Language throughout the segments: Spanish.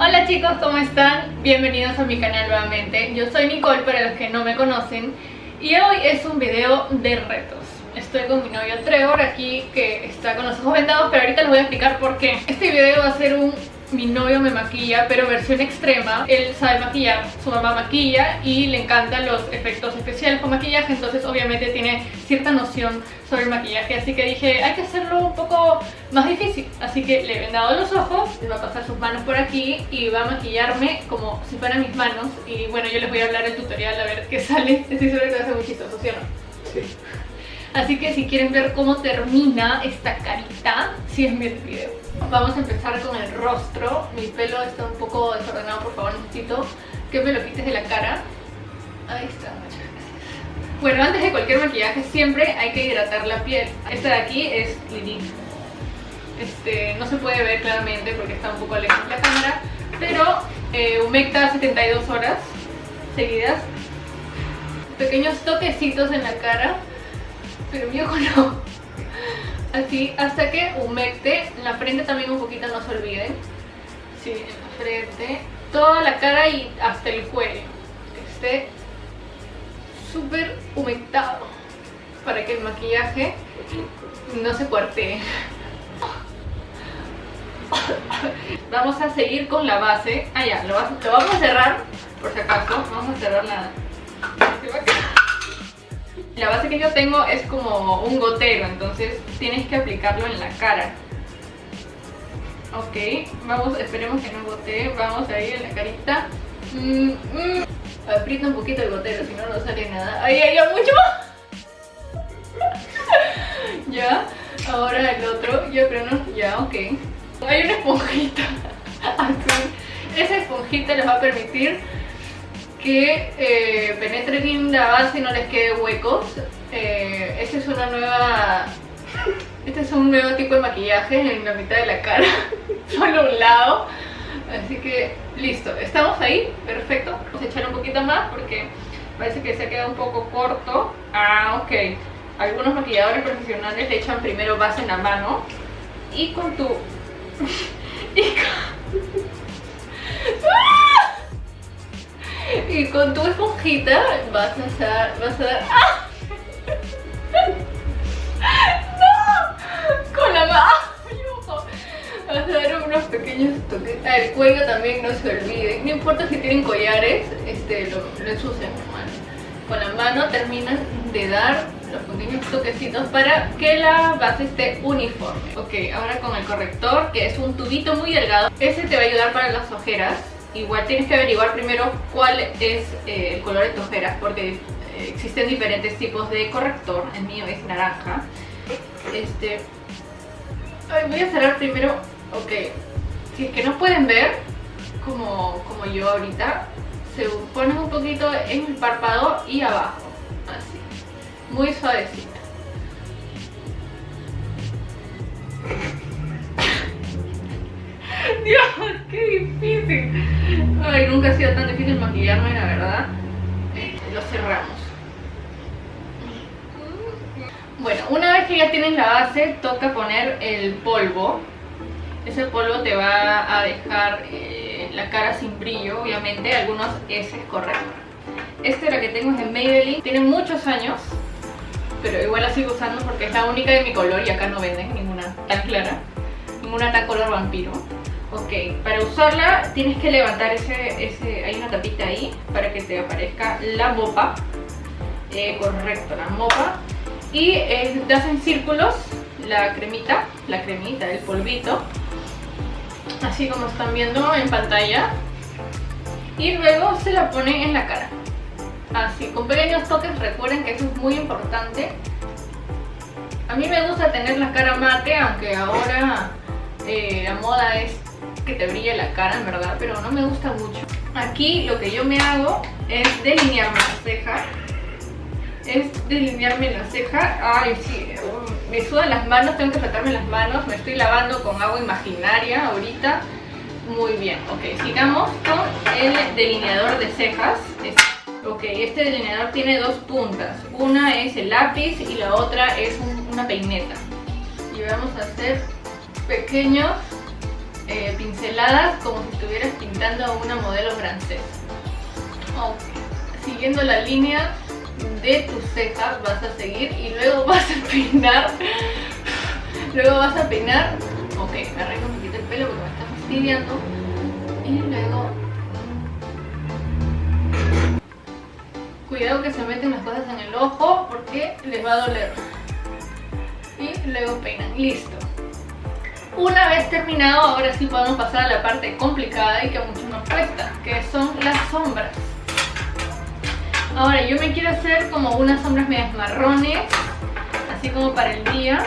Hola chicos, ¿cómo están? Bienvenidos a mi canal nuevamente. Yo soy Nicole para los que no me conocen y hoy es un video de retos. Estoy con mi novio Trevor aquí que está con los ojos vendados, pero ahorita les voy a explicar por qué. Este video va a ser un mi novio me maquilla, pero versión extrema. Él sabe maquillar, su mamá maquilla y le encantan los efectos especiales con maquillaje, entonces obviamente tiene cierta noción sobre el maquillaje, así que dije, hay que hacerlo un poco más difícil. Así que le he vendado los ojos, le va a pasar sus manos por aquí y va a maquillarme como si fueran mis manos. Y bueno, yo les voy a hablar el tutorial a ver qué sale. Estoy segura que va a ser muy chistoso, ¿sí o no? Sí. Así que si quieren ver cómo termina esta carita, sí es mi video. Vamos a empezar con el rostro. Mi pelo está un poco desordenado, por favor necesito que me lo quites de la cara. Ahí está, muchas gracias. Bueno, antes de cualquier maquillaje siempre hay que hidratar la piel. Esta de aquí es Clinique. Este, no se puede ver claramente porque está un poco lejos la cámara, pero eh, humecta 72 horas seguidas. Pequeños toquecitos en la cara, pero mi ojo no así hasta que humecte en la frente también un poquito no se olviden. Sí, en la frente. Toda la cara y hasta el cuello. Esté súper humectado. Para que el maquillaje no se cuartee. Vamos a seguir con la base. Ah ya, lo, vamos a cerrar por si acaso. Vamos a cerrar la la base que yo tengo es como un gotero, entonces tienes que aplicarlo en la cara. Ok, vamos, esperemos que no gotee, vamos a ir en la carita. Mm, mm. Aprieta un poquito el gotero, si no, no sale nada. ¡Ay, ay! ¡Mucho ya, ahora el otro, yo creo no, ya, ok. Hay una esponjita Esa esponjita les va a permitir que eh, penetre bien la base y no les quede huecos. Eh, es una nueva... Este es un nuevo tipo de maquillaje en la mitad de la cara, solo un lado. Así que listo, estamos ahí, perfecto. Vamos a echar un poquito más porque parece que se ha quedado un poco corto. Ah, ok. Algunos maquilladores profesionales le echan primero base en la mano y con tu... Y con tu esponjita vas a hacer, vas a dar... ¡Ah! ¡No! Con la mano. Vas a dar unos pequeños toques. Ah, el cuello también no se olvide. No importa si tienen collares, este, lo, lo ensucian con la mano terminas de dar los pequeños toquecitos para que la base esté uniforme. Ok, ahora con el corrector, que es un tubito muy delgado. Ese te va a ayudar para las ojeras igual tienes que averiguar primero cuál es eh, el color de tu ojeras porque eh, existen diferentes tipos de corrector, el mío es naranja. Este, voy a cerrar primero, ok, si es que no pueden ver, como, como yo ahorita, se ponen un poquito en el párpado y abajo, así, muy suavecito. Dios, qué difícil. Ay, nunca ha sido tan difícil maquillarme, la verdad. Este, lo cerramos. Bueno, una vez que ya tienes la base, toca poner el polvo. Ese polvo te va a dejar eh, la cara sin brillo, obviamente. Algunos S correcto. Este la que tengo es de Maybelline. Tiene muchos años, pero igual la sigo usando porque es la única de mi color y acá no venden ninguna tan clara. Ninguna tan color vampiro. Ok, para usarla tienes que levantar ese, ese, hay una tapita ahí para que te aparezca la mopa. Eh, correcto, la mopa. Y eh, te hacen círculos la cremita, la cremita, el polvito. Así como están viendo en pantalla. Y luego se la ponen en la cara. Así, con pequeños toques, recuerden que eso es muy importante. A mí me gusta tener la cara mate, aunque ahora eh, la moda es que te brille la cara, en verdad, pero no me gusta mucho. Aquí lo que yo me hago es delinearme la ceja. Es delinearme la ceja. Ay, sí, me sudan las manos, tengo que tratarme las manos. Me estoy lavando con agua imaginaria ahorita. Muy bien, ok, sigamos con el delineador de cejas. Ok, este delineador tiene dos puntas. Una es el lápiz y la otra es una peineta. Y vamos a hacer pequeños eh, pinceladas como si estuvieras pintando francés. Siguiendo la línea de tus cejas vas a seguir y luego vas a peinar. luego vas a peinar. Ok, me arreglo un poquito el pelo porque me está fastidiando. Y luego... Cuidado que se meten las cosas en el ojo porque les va a doler. Y luego peinan. Listo. Una vez terminado, ahora sí podemos pasar a la parte complicada y que a muchos nos cuesta, que son las sombras. Ahora yo me quiero hacer como unas sombras medias marrones, así como para el día.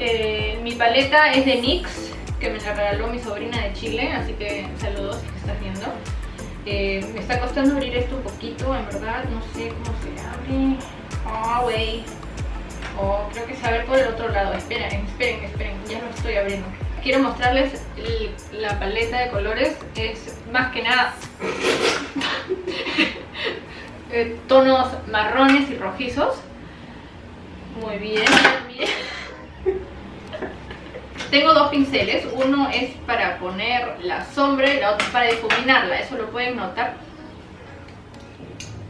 Eh, mi paleta es de NYX, que me la regaló mi sobrina de Chile, así que saludos si estás viendo. Eh, me está costando abrir esto un poquito, en verdad, no sé cómo se abre. Oh, wey. Oh, creo que se abre por el otro lado. Esperen, esperen, esperen, ya lo estoy abriendo. Quiero mostrarles la paleta de colores. Es más que nada eh, tonos marrones y rojizos. Muy bien, bien. Tengo dos pinceles, uno es para poner la sombra y la otra para difuminarla, eso lo pueden notar.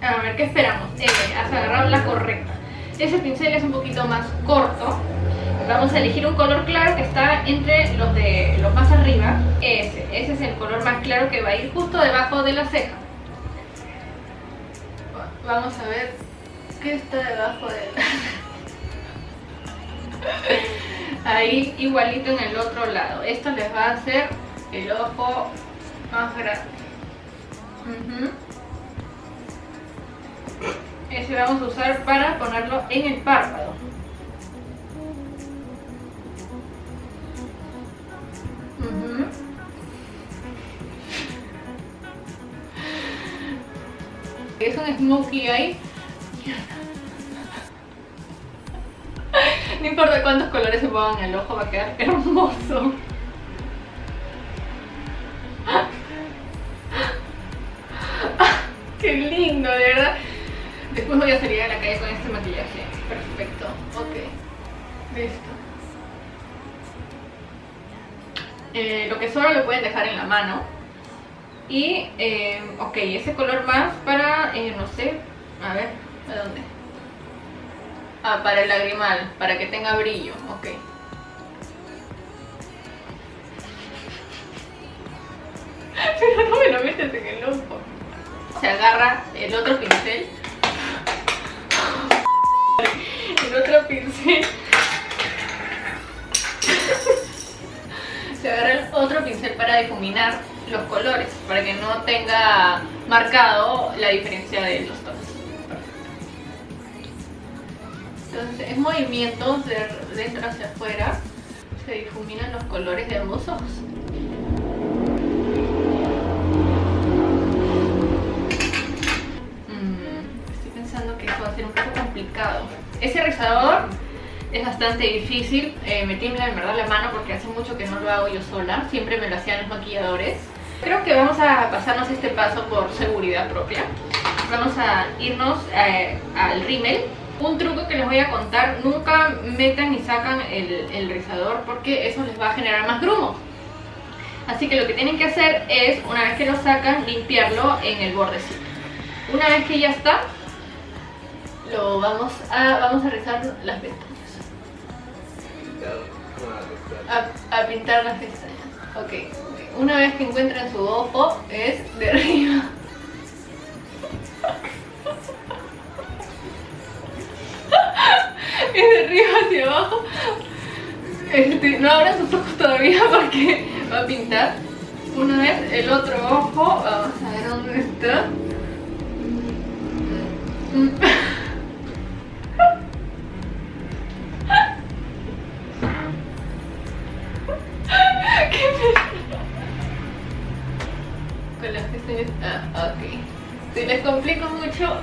A ver, ¿qué esperamos? Eh, has agarrado la correcta. Ese pincel es un poquito más corto. Vamos a elegir un color claro que está entre los de los más arriba. Ese, ese es el color más claro que va a ir justo debajo de la ceja. Vamos a ver qué está debajo de la... Ahí igualito en el otro lado. Esto les va a hacer el ojo más grande. Ese vamos a usar para ponerlo en el párpado. Es un smokey ahí. No importa cuántos colores se pongan en el ojo, va a quedar hermoso. Después voy a salir a la calle con este maquillaje. Perfecto. Ok. Listo. Eh, lo que sobra lo pueden dejar en la mano. Y, eh, ok, ese color más para, eh, no sé, a ver, ¿a dónde? Ah, para el lagrimal, para que tenga brillo, ok. Pero no me lo metes en el ojo. Se agarra el otro pincel pincel se agarra otro pincel para difuminar los colores para que no tenga marcado la diferencia de los tonos. Entonces en movimientos de dentro hacia afuera. Se difuminan los colores de ambos ojos Ese rizador es bastante difícil, eh, me tiembla en verdad la mano porque hace mucho que no lo hago yo sola, siempre me lo hacían los maquilladores. Creo que vamos a pasarnos este paso por seguridad propia. Vamos a irnos eh, al rímel. Un truco que les voy a contar, nunca metan y sacan el, el rizador porque eso les va a generar más grumo. Así que lo que tienen que hacer es, una vez que lo sacan, limpiarlo en el bordecito. Una vez que ya está, lo vamos a, vamos a rizar las pestañas. A, pintar las pestañas. Ok. Una vez que encuentren su ojo, es de arriba. es de arriba hacia abajo. Este, no abran sus ojos todavía porque va a pintar. Una vez el otro ojo, vamos a ver dónde está. Si les complico mucho...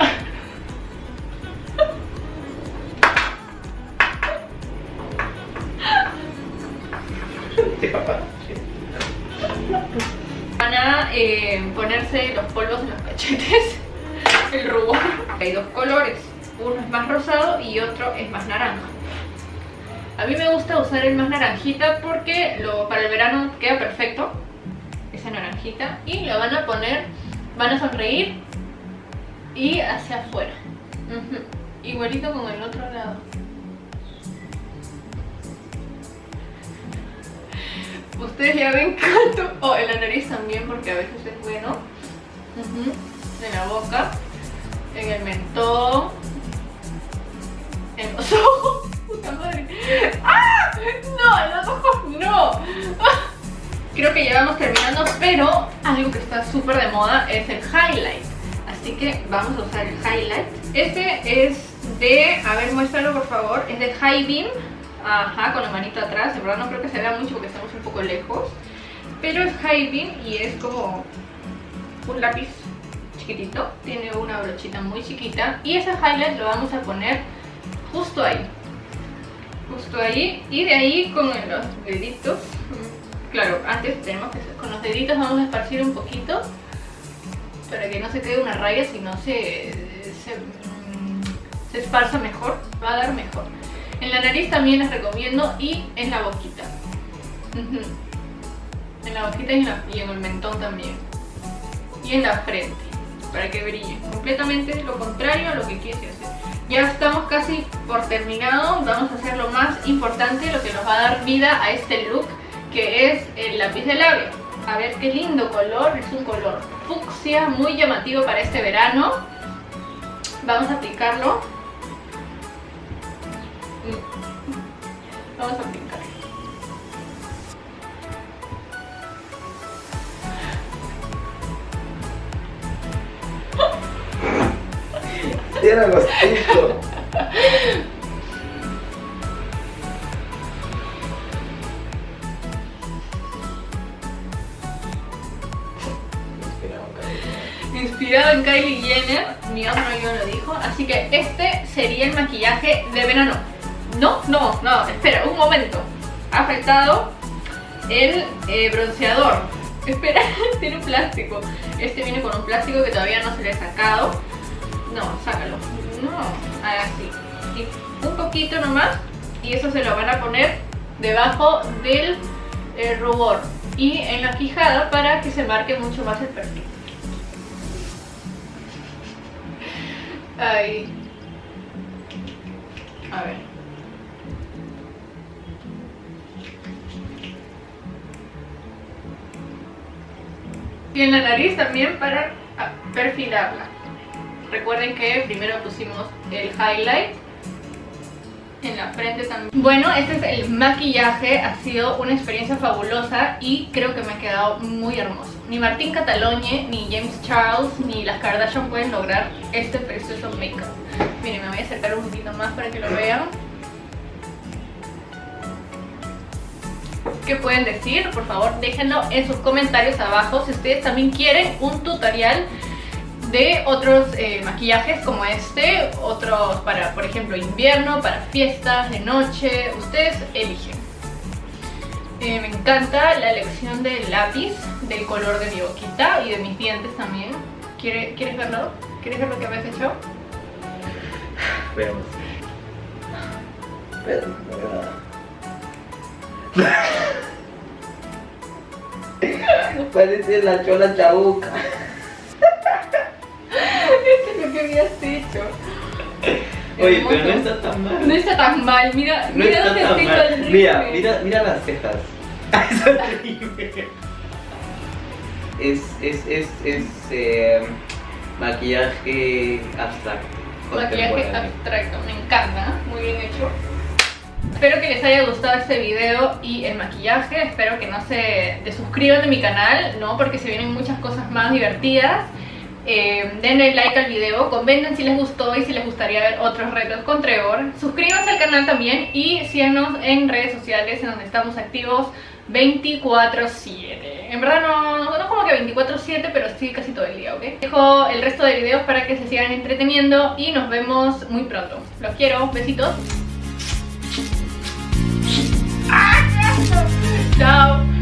Van a eh, ponerse los polvos en los cachetes, el rubor. Hay dos colores, uno es más rosado y otro es más naranja. A mí me gusta usar el más naranjita porque lo, para el verano queda perfecto, naranjita naranjita. Y lo van a poner, van a sonreír y hacia afuera. Igualito con el otro lado. Ustedes ya ven cuánto... Oh, en la nariz también porque a veces es bueno. En la boca. En el mentón. En los ojos. Puta madre. ¡Ah! No, en los ojos no. Creo que ya vamos terminando, pero algo que está súper de moda es el highlight. Así que vamos a usar el highlight. Este es de, a ver, muéstralo por favor, es de High Beam. Ajá, con la manita atrás. En verdad no creo que se vea mucho porque estamos un poco lejos. Pero es High Beam y es como un lápiz chiquitito. Tiene una brochita muy chiquita. Y ese highlight lo vamos a poner justo ahí. Justo ahí. Y de ahí con los deditos. Claro, antes tenemos que con los deditos vamos a esparcir un poquito para que no se quede una raya, sino se, se, se esparza mejor, va a dar mejor. En la nariz también les recomiendo y en la boquita. En la boquita y en, el mentón también. Y en la frente, para que brille. Completamente lo contrario a lo que quieres hacer. Ya estamos casi por terminado. Vamos a hacer lo más importante, lo que nos va a dar vida a este look, que es el lápiz de labio. A ver qué lindo color, es un color fucsia muy llamativo para este verano. Vamos a aplicarlo Vamos a aplicar. Era gostito. Kylie Jenner, mi otro yo lo dijo, así que este sería el maquillaje de verano. No, no, no, espera, un momento. Ha faltado el eh, bronceador. Espera, tiene un plástico. Este viene con un plástico que todavía no se le ha sacado. No, sácalo. No, así. Y un poquito nomás. Y eso se lo van a poner debajo del eh, rubor. Y en la quijada para que se marque mucho más el perfil. Ahí. A ver. Y en la nariz también para perfilarla. Recuerden que primero pusimos el highlight en la frente también. Bueno, este es el maquillaje, ha sido una experiencia fabulosa y creo que me ha quedado muy hermoso. Ni Martín Catalogne, ni James Charles, ni las Kardashian pueden lograr este precioso make-up. Miren, me voy a acercar un poquito más para que lo vean. ¿Qué pueden decir? Por favor déjenlo en sus comentarios abajo si ustedes también quieren un tutorial de otros eh, maquillajes como este, otros para, por ejemplo, invierno, para fiestas, de noche, ustedes eligen. Eh, me encanta la elección del lápiz, del color de mi boquita y de mis dientes también. ¿Quieres, verlo? ¿Quieres ver lo que habéis hecho? Veamos. Parece la chola chabuca. Esto es lo que habías hecho. Oye, pero no está tan mal. No está tan mal, mira, no mira dónde estoy mal. Mira, mira, mira las cejas. es es, es, es eh, maquillaje abstracto. Maquillaje abstracto, me encanta, muy bien hecho. Espero que les haya gustado este video y el maquillaje. Espero que no se desuscriban de mi canal, ¿no? Porque se vienen muchas cosas más divertidas. Eh, denle like al video, comenten si les gustó y si les gustaría ver otros retos con Trevor. Suscríbanse al canal también y síganos en redes sociales en donde estamos activos 24-7. En verdad no que 24-7, pero sí casi todo el día, ¿ok? Dejo el resto de videos para que se sigan entreteniendo y nos vemos muy pronto. Los quiero, besitos. ¡Ah, Chao.